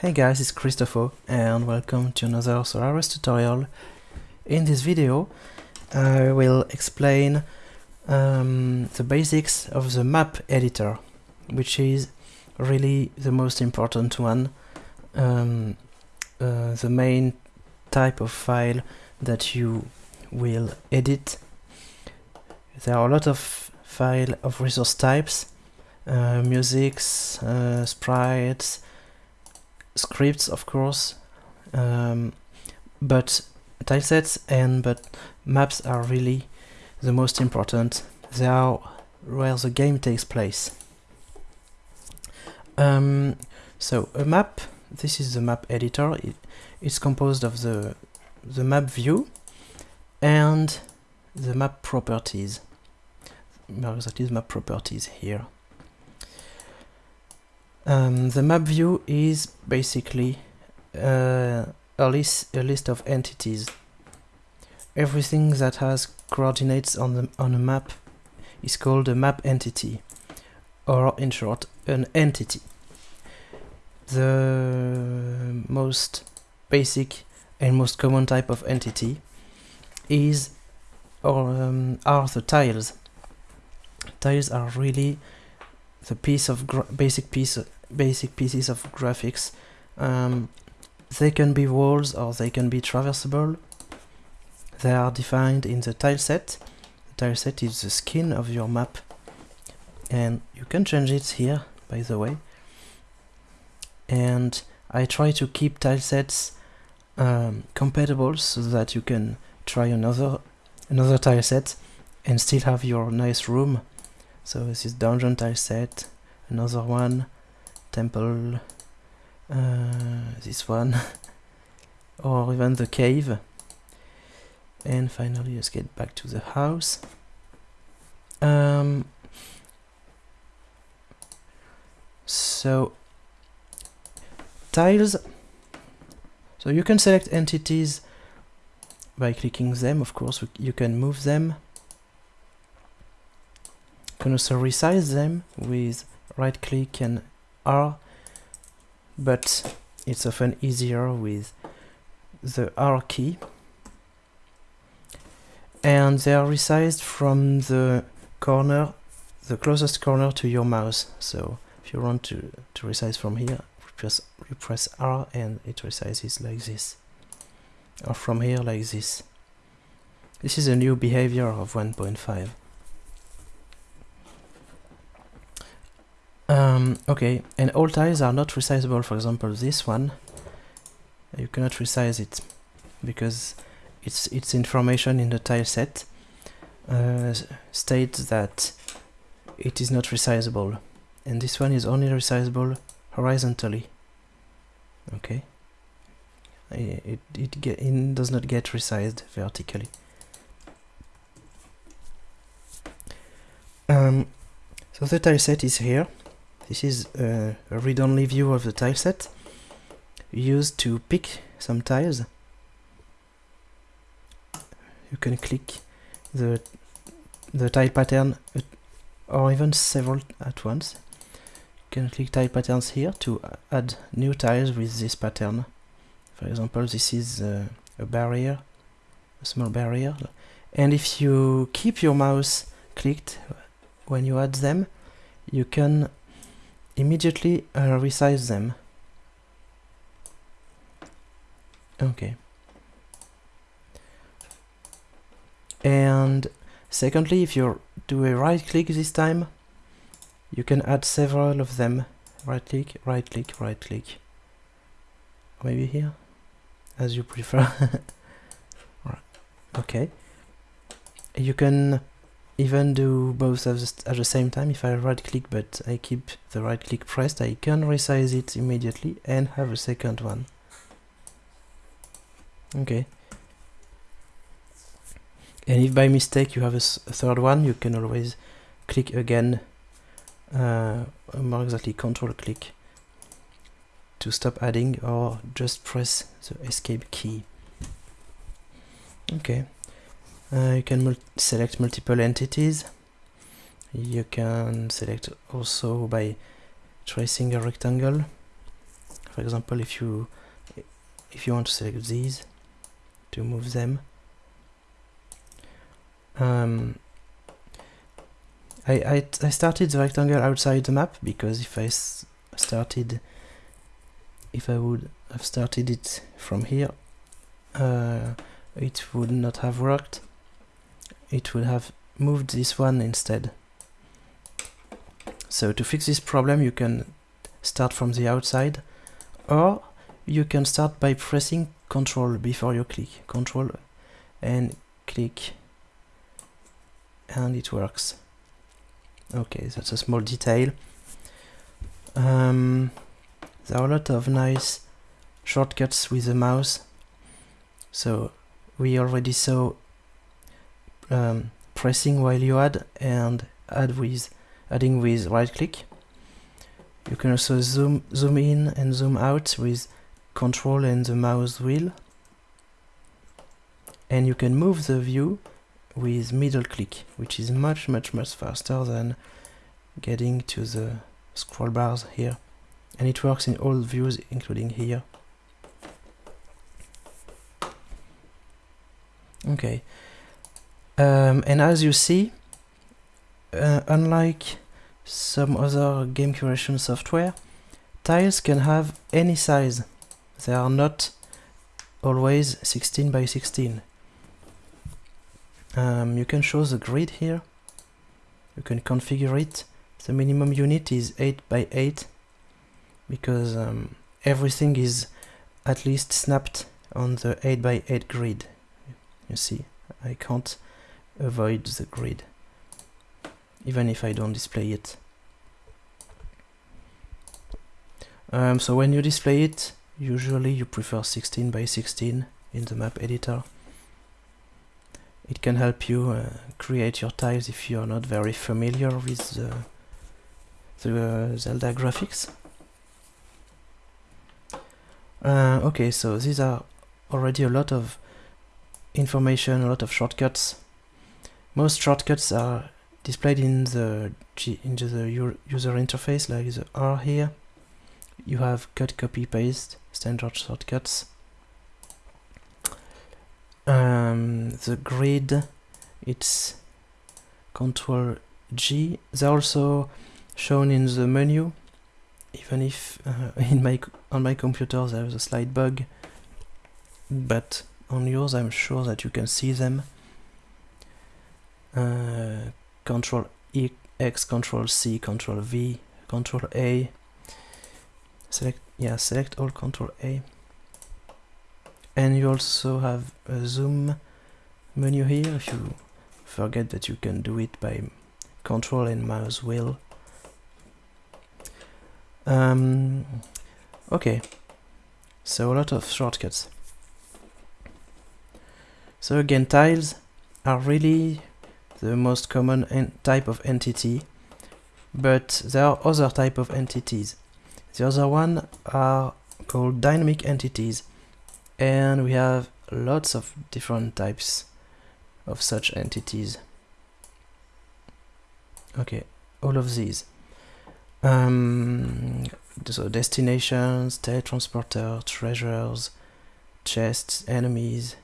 Hey guys, it's Christopho and welcome to another Solarus tutorial. In this video I will explain um, the basics of the map editor, which is really the most important one, um, uh, the main type of file that you will edit. There are a lot of file of resource types, uh, musics, uh, sprites, scripts of course, um, but tilesets and but maps are really the most important. They are where the game takes place. Um, so a map, this is the map editor. It, it's composed of the the map view and the map properties. That is map properties here. Um, the map view is basically uh, a, list, a list of entities. Everything that has coordinates on, the, on a map is called a map entity, or in short, an entity. The most basic and most common type of entity is or um, are the tiles. Tiles are really the piece of basic piece basic pieces of graphics. Um, they can be walls or they can be traversable. They are defined in the tileset. The tileset is the skin of your map and you can change it here by the way. And I try to keep tilesets um, compatible so that you can try another another tileset and still have your nice room. So this is dungeon tileset, another one, temple, uh, this one, or even the cave. And finally, let's get back to the house. Um, so, tiles. So you can select entities by clicking them, of course, you can move them. You can also resize them with right click and R, but it's often easier with the R key. And they are resized from the corner, the closest corner to your mouse. So if you want to, to resize from here, press, you press R and it resizes like this. Or from here like this. This is a new behavior of 1.5. Um, okay, and all tiles are not resizable. For example, this one, you cannot resize it because it's its information in the tile set uh, states that it is not resizable, and this one is only resizable horizontally. Okay, it it, get, it does not get resized vertically. Um, so the tile set is here this is a, read-only view of the tileset used to pick some tiles. You can click the the tile pattern or even several at once. You can click tile patterns here to add new tiles with this pattern. For example, this is a barrier, a small barrier. And if you keep your mouse clicked when you add them, you can immediately uh, resize them. Okay. And secondly, if you do a right click this time, you can add several of them. Right click, right click, right click. Maybe here, as you prefer. okay. You can even do both at the, at the same time. If I right click but I keep the right click pressed I can resize it immediately and have a second one. Okay. And if by mistake you have a, a third one you can always click again uh, more exactly control click to stop adding or just press the escape key. Okay uh, you can mul select multiple entities. You can select also by tracing a rectangle. For example, if you if you want to select these to move them. Um, I, I, I started the rectangle outside the map because if I started if I would have started it from here uh, it would not have worked it would have moved this one instead. So to fix this problem you can start from the outside or you can start by pressing control before you click. Control and click and it works. Okay that's a small detail. Um, there are a lot of nice shortcuts with the mouse. So we already saw um, pressing while you add and add with adding with right click. You can also zoom zoom in and zoom out with control and the mouse wheel. And you can move the view with middle click which is much much much faster than getting to the scroll bars here. And it works in all views including here. Okay um, and as you see uh, unlike some other game curation software tiles can have any size they are not always 16 by 16. Um, you can show the grid here. You can configure it. The minimum unit is 8 by 8 because um, everything is at least snapped on the 8 by 8 grid. You see, I can't avoid the grid even if I don't display it. Um, so when you display it, Usually you prefer 16 by 16 in the map editor. It can help you uh, create your tiles if you are not very familiar with the, the uh, Zelda graphics. Uh, okay, so these are already a lot of information, a lot of shortcuts. Most shortcuts are displayed in the into the user interface, like the R here. You have cut, copy, paste, standard shortcuts. Um, the grid, it's Control G. They're also shown in the menu, even if uh, in my on my computer there's a slight bug, but on yours I'm sure that you can see them. Uh, control E, X, Control C, Control V, Control A. Select yeah select all control A. And you also have a zoom menu here. If you forget that you can do it by control and mouse wheel. Um, okay. So a lot of shortcuts. So again tiles are really the most common type of entity but there are other type of entities the other one are called dynamic entities and we have lots of different types of such entities. Okay, all of these. Um, so destinations, teletransporter, treasures, chests, enemies,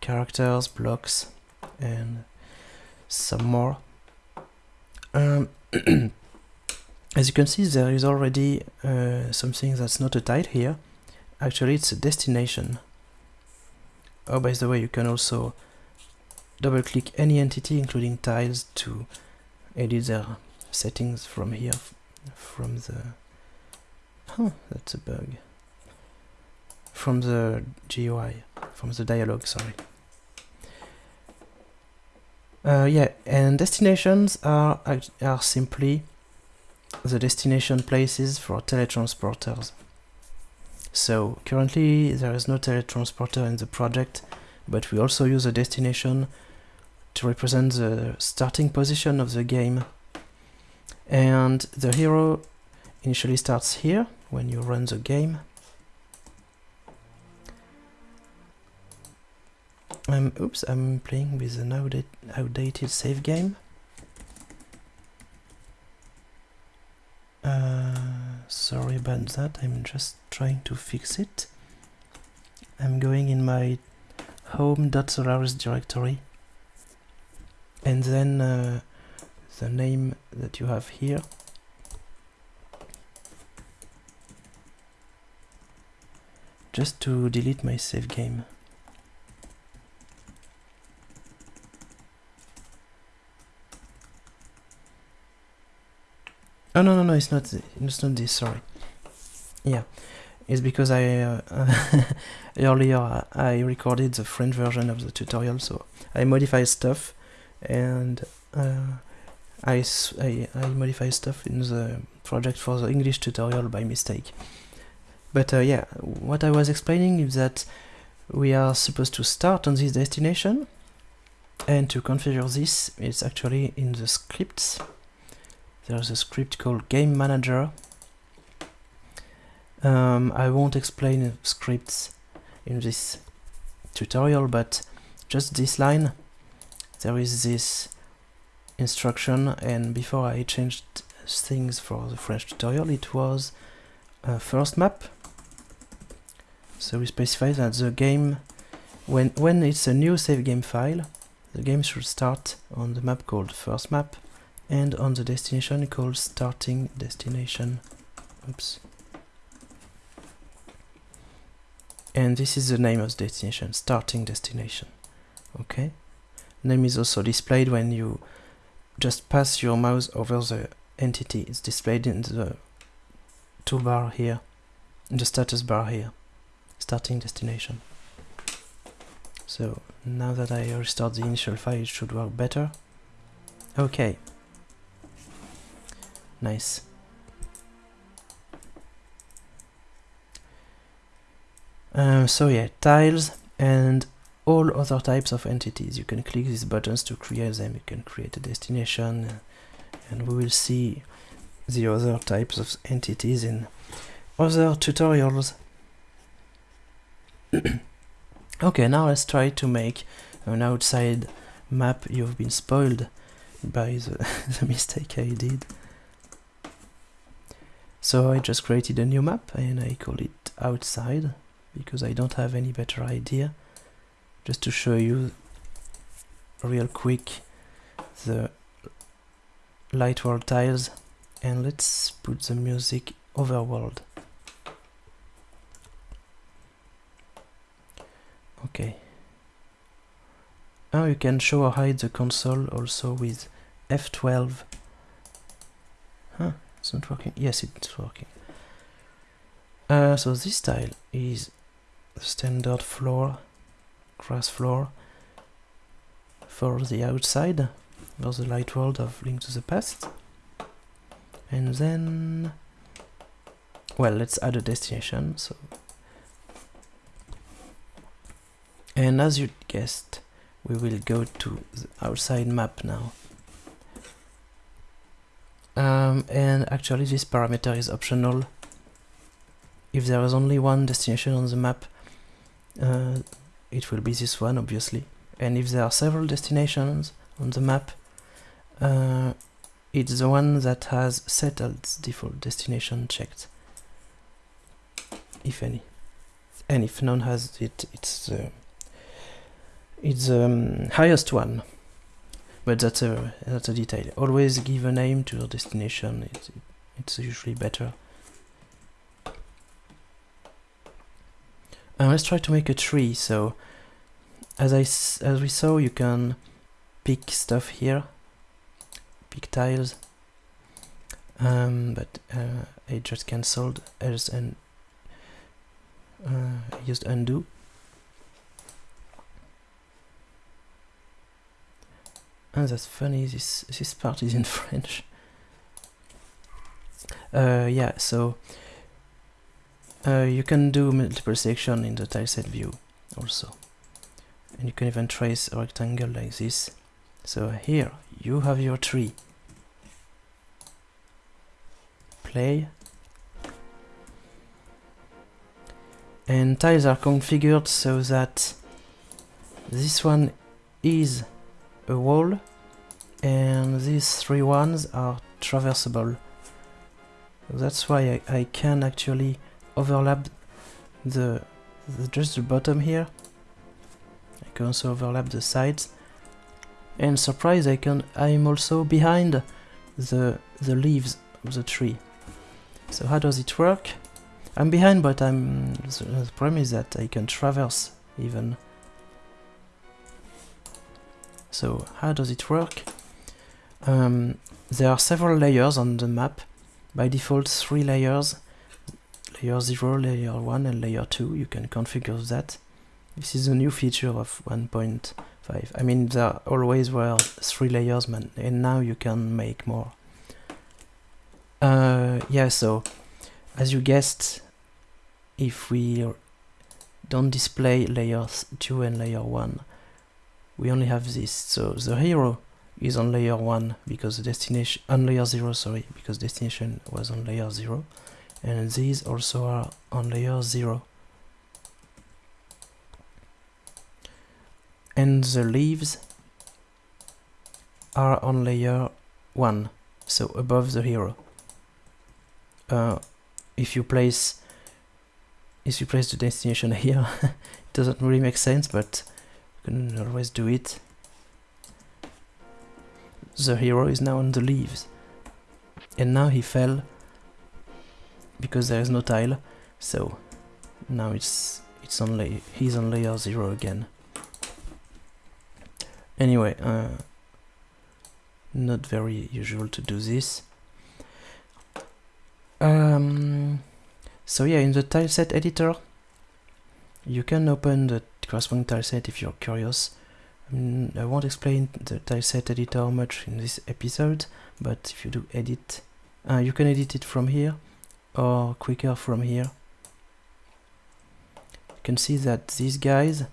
characters, blocks, and some more. Um, As you can see, there is already uh, something that's not a tile here. Actually, it's a destination. Oh, by the way, you can also double-click any entity, including tiles, to edit their settings from here, from the... Huh, that's a bug. From the GUI, from the dialog, sorry. Uh, yeah, and destinations are, are simply the destination places for teletransporters. So currently there is no teletransporter in the project, but we also use a destination to represent the starting position of the game. And the hero initially starts here when you run the game. Um, oops, I'm playing with an outdated save game. sorry about that, I'm just trying to fix it. I'm going in my home.solarus directory and then uh, the name that you have here just to delete my save game. Oh no no no! It's not. It's not this. Sorry. Yeah, it's because I uh, earlier I recorded the French version of the tutorial, so I modify stuff, and uh, I, I I modify stuff in the project for the English tutorial by mistake. But uh, yeah, what I was explaining is that we are supposed to start on this destination, and to configure this, it's actually in the scripts there's a script called Game Manager. Um, I won't explain scripts in this tutorial, but just this line, there is this instruction, and before I changed things for the French tutorial, it was a first map. So we specify that the game, when, when it's a new save game file, the game should start on the map called first map, and on the destination called starting destination. Oops. And this is the name of the destination starting destination. Okay? Name is also displayed when you just pass your mouse over the entity. It's displayed in the toolbar here in the status bar here. Starting destination. So now that I restart the initial file it should work better. Okay Nice. Um, so yeah, tiles and all other types of entities. You can click these buttons to create them. You can create a destination and we will see the other types of entities in other tutorials. okay, now let's try to make an outside map. You've been spoiled by the, the mistake I did. So I just created a new map and I call it outside because I don't have any better idea. Just to show you real quick the light world tiles and let's put the music overworld. Okay. Now you can show or hide the console also with F12 it's not working. Yes, it's working. Uh, so this tile is standard floor, grass floor for the outside, for the light world of Link to the Past. And then, well, let's add a destination. So, and as you guessed, we will go to the outside map now. Um, and actually this parameter is optional. If there is only one destination on the map, uh, it will be this one obviously. And if there are several destinations on the map, uh, it's the one that has set default destination checked. If any. And if none has it, it's the, it's the um, highest one but that's a that's a detail. Always give a name to your destination. It's it's usually better. And let's try to make a tree. So as I as we saw, you can pick stuff here, pick tiles. Um, but uh, I just cancelled else and uh, used undo. Oh, that's funny, this, this part is in French. Uh, yeah, so uh, you can do multiple section in the tileset view also. And you can even trace a rectangle like this. So here, you have your tree. Play. And tiles are configured so that this one is a wall and these three ones are traversable That's why I, I can actually overlap the, the just the bottom here. I can also overlap the sides. And surprise, I can I'm also behind the the leaves of the tree. So how does it work? I'm behind, but I'm the, the problem is that I can traverse even. So how does it work? Um, there are several layers on the map. By default, three layers. Layer 0, layer 1 and layer 2. You can configure that. This is a new feature of 1.5. I mean, there always were three layers, man, and now you can make more. Uh, yeah, so, as you guessed, if we don't display layers 2 and layer 1, we only have this. So the hero is on layer 1 because the destination on layer 0 sorry because destination was on layer 0 and these also are on layer 0 and the leaves are on layer 1 so above the hero. Uh, if you place if you place the destination here it doesn't really make sense but can always do it the hero is now on the leaves. And now he fell because there is no tile, so now it's it's only he's on layer zero again. Anyway, uh, not very usual to do this. Um, so yeah, in the tileset editor, you can open the corresponding tileset if you're curious. Mm, I won't explain the tileset editor much in this episode, but if you do edit, uh, you can edit it from here or quicker from here. You can see that these guys,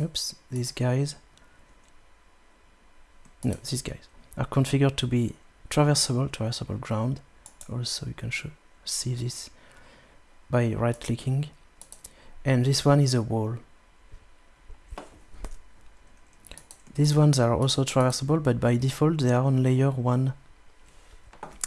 oops, these guys, no, these guys are configured to be traversable, traversable ground. Also, you can see this by right clicking. And this one is a wall. These ones are also traversable, but by default they are on layer 1.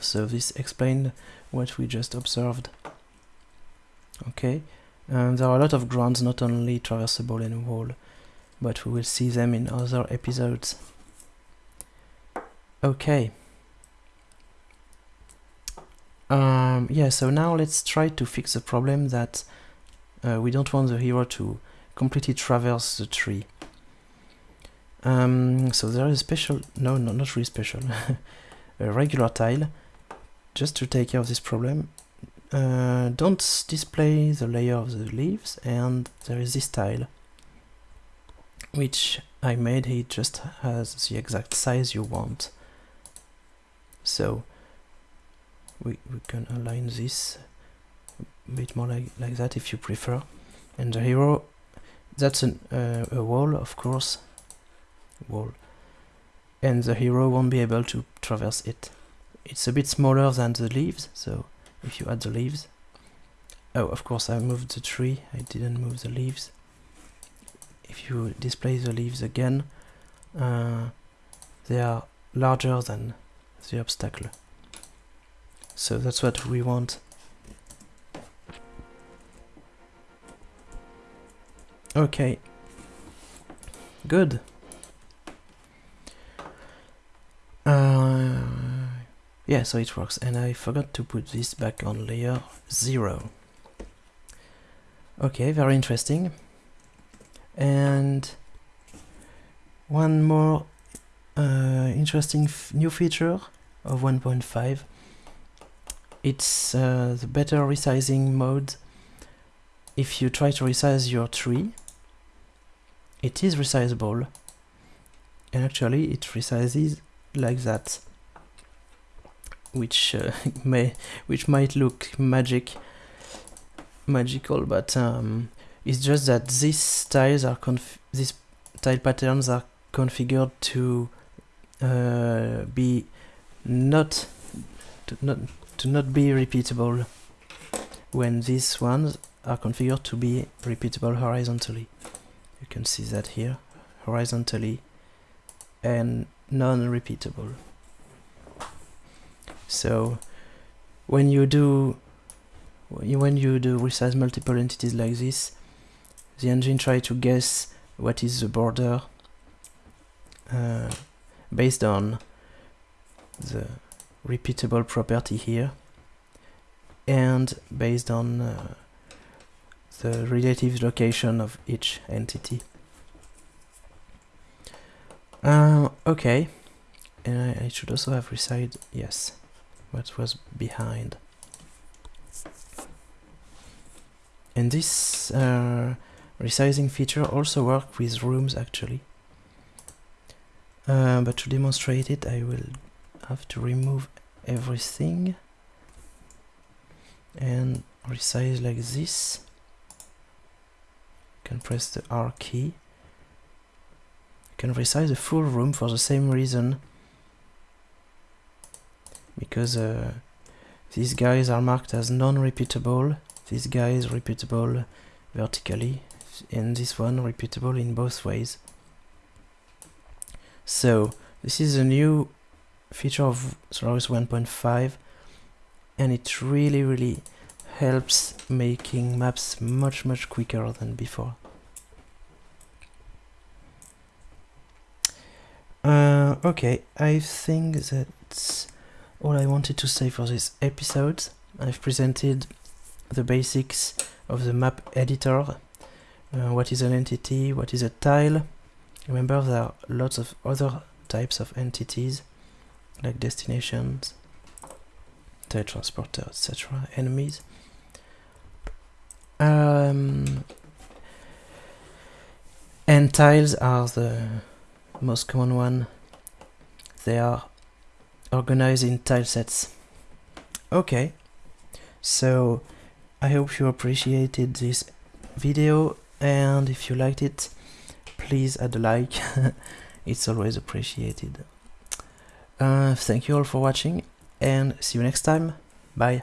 So this explained what we just observed. Okay, and there are a lot of grounds, not only traversable and wall, but we will see them in other episodes. Okay. Um, yeah, so now let's try to fix the problem that uh, we don't want the hero to completely traverse the tree. Um, so there is a special, no, no, not really special, a regular tile, just to take care of this problem. Uh, don't display the layer of the leaves, and there is this tile, which I made, it just has the exact size you want. So, we, we can align this a bit more like, like that if you prefer. And the hero, that's an, uh, a wall, of course, wall and the hero won't be able to traverse it. It's a bit smaller than the leaves, so if you add the leaves... Oh, of course I moved the tree, I didn't move the leaves. If you display the leaves again, uh, they are larger than the obstacle. So that's what we want. Okay. Good. Yeah, so it works. And I forgot to put this back on layer 0. Okay, very interesting. And one more uh, interesting new feature of 1.5 it's uh, the better resizing mode if you try to resize your tree it is resizable and actually it resizes like that which uh, may which might look magic magical but um, it's just that these tiles are conf these tile patterns are configured to uh, be not to not to not be repeatable when these ones are configured to be repeatable horizontally you can see that here horizontally and non-repeatable. So when you do when you do resize multiple entities like this, the engine try to guess what is the border uh, based on the repeatable property here and based on uh, the relative location of each entity. Uh, okay, and I, I should also have resized, yes, what was behind. And this uh, resizing feature also works with rooms actually. Uh, but to demonstrate it I will have to remove everything and resize like this. You can press the R key. You can resize the full room for the same reason because uh, these guys are marked as non-repeatable this guy is repeatable vertically and this one repeatable in both ways. So this is a new feature of Solarus 1.5 and it really really helps making maps much much quicker than before. Uh, okay, I think that's all I wanted to say for this episode. I've presented the basics of the map editor. Uh, what is an entity? What is a tile? Remember there are lots of other types of entities like destinations, tile transporter, etc. enemies. Um, and tiles are the most common one. They are organized in tile sets. Okay, so I hope you appreciated this video and if you liked it please add a like. It's always appreciated. Uh, thank you all for watching and see you next time. Bye